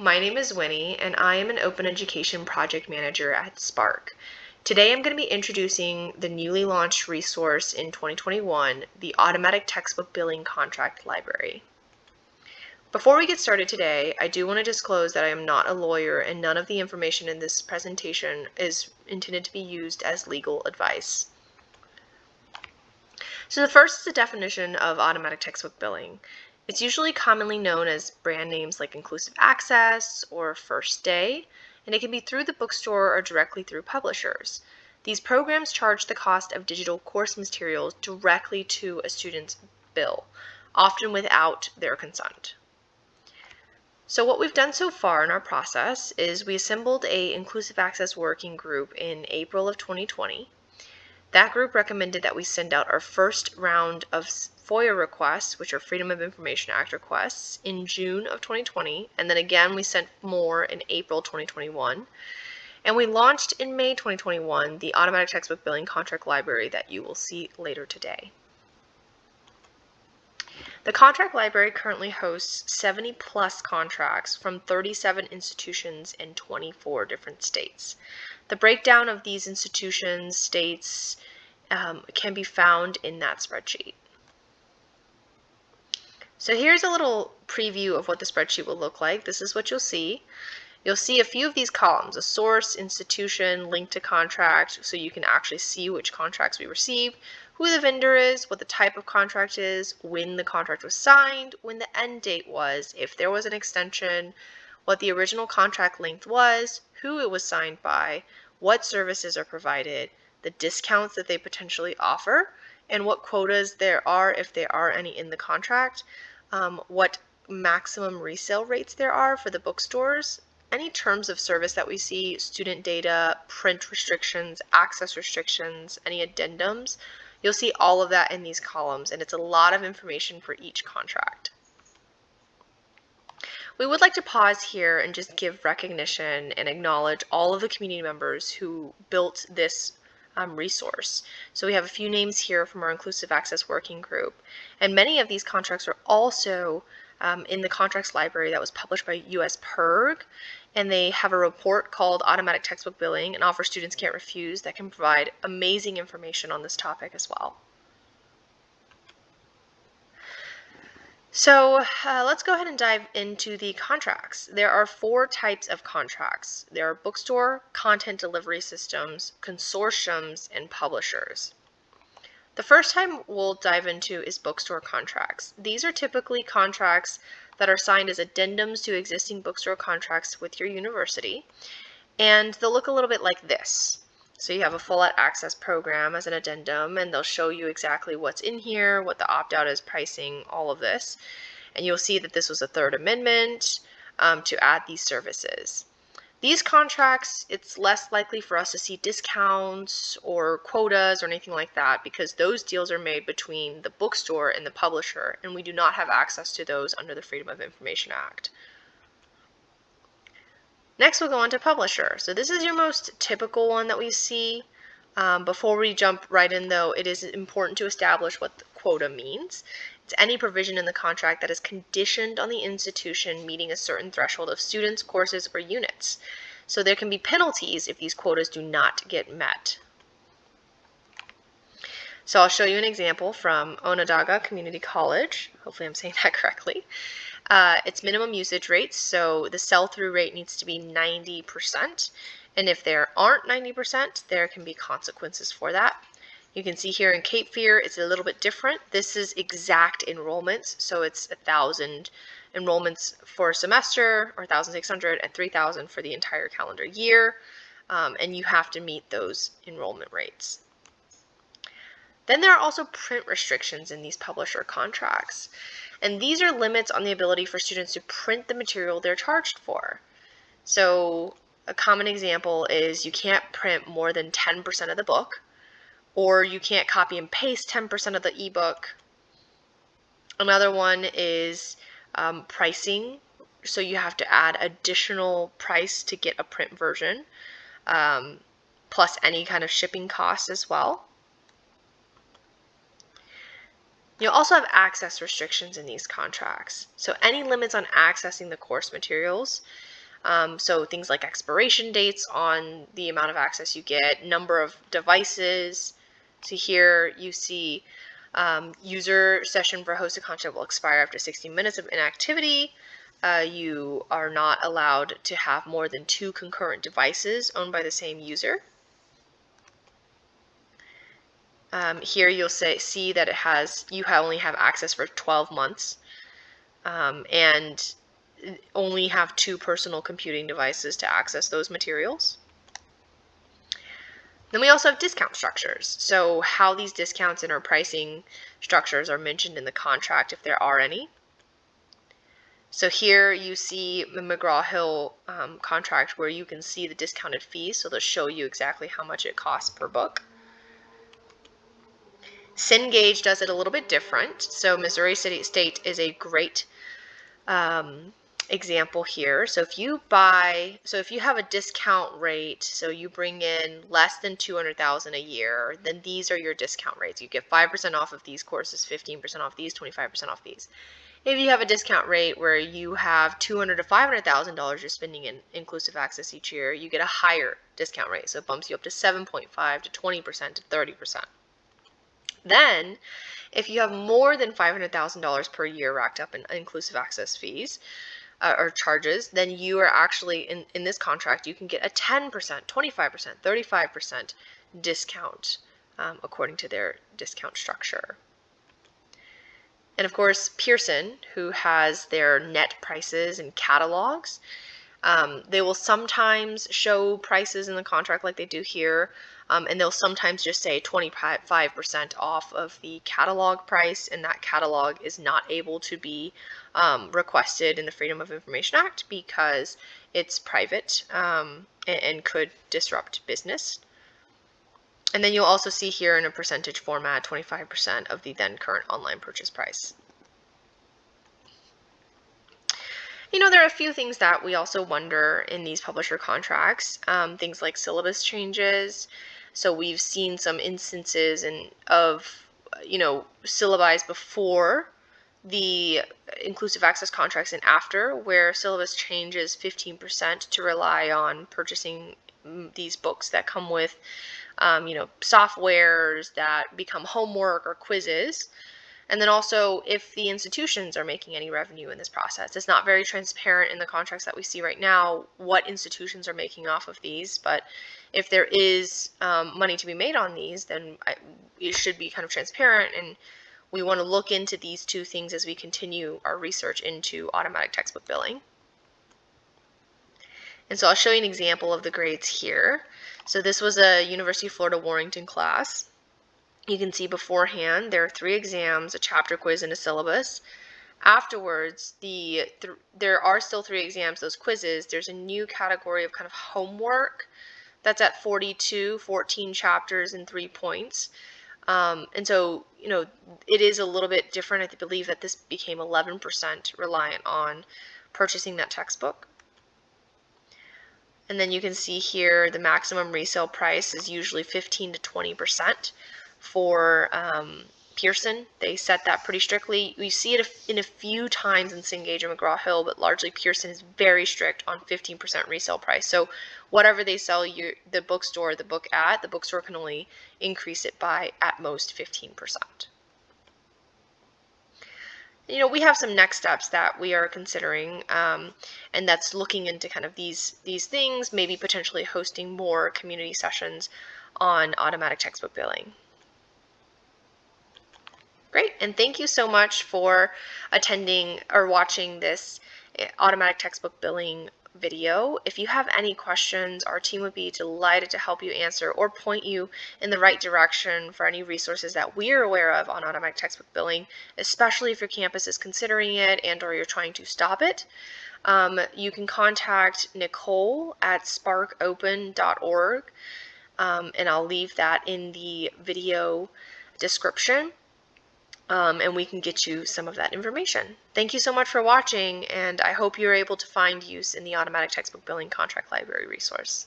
my name is Winnie and I am an Open Education Project Manager at SPARC. Today I'm going to be introducing the newly launched resource in 2021, the Automatic Textbook Billing Contract Library. Before we get started today, I do want to disclose that I am not a lawyer and none of the information in this presentation is intended to be used as legal advice. So the first is the definition of automatic textbook billing. It's usually commonly known as brand names like Inclusive Access or First Day, and it can be through the bookstore or directly through publishers. These programs charge the cost of digital course materials directly to a student's bill, often without their consent. So what we've done so far in our process is we assembled a inclusive access working group in April of 2020. That group recommended that we send out our first round of FOIA requests, which are Freedom of Information Act requests, in June of 2020, and then again we sent more in April 2021. And we launched in May 2021 the automatic textbook billing contract library that you will see later today. The contract library currently hosts 70 plus contracts from 37 institutions in 24 different states. The breakdown of these institutions, states, um, can be found in that spreadsheet. So here's a little preview of what the spreadsheet will look like. This is what you'll see. You'll see a few of these columns, a source, institution, link to contract, so you can actually see which contracts we received, who the vendor is, what the type of contract is, when the contract was signed, when the end date was, if there was an extension, what the original contract length was, who it was signed by, what services are provided, the discounts that they potentially offer, and what quotas there are, if there are any in the contract, um, what maximum resale rates there are for the bookstores, any terms of service that we see, student data, print restrictions, access restrictions, any addendums, you'll see all of that in these columns, and it's a lot of information for each contract. We would like to pause here and just give recognition and acknowledge all of the community members who built this um, resource. So we have a few names here from our Inclusive Access Working Group. And many of these contracts are also um, in the contracts library that was published by US PIRG. And they have a report called Automatic Textbook Billing and Offer Students Can't Refuse that can provide amazing information on this topic as well. So uh, let's go ahead and dive into the contracts. There are four types of contracts. There are bookstore, content delivery systems, consortiums, and publishers. The first time we'll dive into is bookstore contracts. These are typically contracts that are signed as addendums to existing bookstore contracts with your university, and they'll look a little bit like this. So you have a full access program as an addendum and they'll show you exactly what's in here, what the opt-out is, pricing, all of this. And you'll see that this was a third amendment um, to add these services. These contracts, it's less likely for us to see discounts or quotas or anything like that because those deals are made between the bookstore and the publisher and we do not have access to those under the Freedom of Information Act. Next, we'll go on to publisher. So this is your most typical one that we see. Um, before we jump right in, though, it is important to establish what the quota means. It's any provision in the contract that is conditioned on the institution meeting a certain threshold of students, courses, or units. So there can be penalties if these quotas do not get met. So I'll show you an example from Onondaga Community College. Hopefully I'm saying that correctly. Uh, it's minimum usage rates, so the sell-through rate needs to be 90%. And if there aren't 90%, there can be consequences for that. You can see here in Cape Fear, it's a little bit different. This is exact enrollments, so it's a 1,000 enrollments for a semester, or 1,600, and 3,000 for the entire calendar year. Um, and you have to meet those enrollment rates. Then there are also print restrictions in these publisher contracts. And these are limits on the ability for students to print the material they're charged for. So a common example is you can't print more than 10% of the book, or you can't copy and paste 10% of the ebook. Another one is um, pricing. So you have to add additional price to get a print version, um, plus any kind of shipping costs as well. You'll also have access restrictions in these contracts. So any limits on accessing the course materials, um, so things like expiration dates on the amount of access you get, number of devices. So here you see um, user session for hosted content will expire after 60 minutes of inactivity. Uh, you are not allowed to have more than two concurrent devices owned by the same user. Um, here you'll say, see that it has, you only have access for 12 months um, and only have two personal computing devices to access those materials. Then we also have discount structures. So how these discounts and our pricing structures are mentioned in the contract if there are any. So here you see the McGraw-Hill um, contract where you can see the discounted fees. So they'll show you exactly how much it costs per book. Cengage does it a little bit different. So Missouri City State is a great um, example here. So if you buy, so if you have a discount rate, so you bring in less than 200,000 a year, then these are your discount rates. You get 5% off of these courses, 15% off these, 25% off these. If you have a discount rate where you have 200 to 500,000 dollars you're spending in inclusive access each year, you get a higher discount rate. So it bumps you up to 7.5 to 20% to 30%. Then, if you have more than $500,000 per year racked up in inclusive access fees uh, or charges, then you are actually, in, in this contract, you can get a 10%, 25%, 35% discount um, according to their discount structure. And of course, Pearson, who has their net prices and catalogs, um, they will sometimes show prices in the contract like they do here, um, and they'll sometimes just say 25% off of the catalog price, and that catalog is not able to be um, requested in the Freedom of Information Act because it's private um, and, and could disrupt business. And then you'll also see here in a percentage format 25% of the then current online purchase price. You know, there are a few things that we also wonder in these publisher contracts, um, things like syllabus changes. So we've seen some instances in, of, you know, syllabi before the inclusive access contracts and after where syllabus changes 15% to rely on purchasing mm, these books that come with, um, you know, softwares that become homework or quizzes. And then also if the institutions are making any revenue in this process. It's not very transparent in the contracts that we see right now what institutions are making off of these, but if there is um, money to be made on these, then I, it should be kind of transparent and we want to look into these two things as we continue our research into automatic textbook billing. And so I'll show you an example of the grades here. So this was a University of Florida Warrington class. You can see beforehand there are three exams, a chapter quiz, and a syllabus. Afterwards, the th there are still three exams, those quizzes. There's a new category of kind of homework that's at 42, 14 chapters and three points. Um, and so, you know, it is a little bit different. I believe that this became 11% reliant on purchasing that textbook. And then you can see here the maximum resale price is usually 15 to 20% for um, Pearson. They set that pretty strictly. We see it in a few times in Cengage and McGraw-Hill, but largely Pearson is very strict on 15% resale price. So whatever they sell you the bookstore the book at, the bookstore can only increase it by at most 15%. You know, we have some next steps that we are considering, um, and that's looking into kind of these these things, maybe potentially hosting more community sessions on automatic textbook billing. Great, and thank you so much for attending or watching this eh, automatic textbook billing video. If you have any questions, our team would be delighted to help you answer or point you in the right direction for any resources that we're aware of on automatic textbook billing, especially if your campus is considering it and or you're trying to stop it. Um, you can contact Nicole at sparcopen.org um, and I'll leave that in the video description um, and we can get you some of that information. Thank you so much for watching, and I hope you're able to find use in the Automatic Textbook Billing Contract Library resource.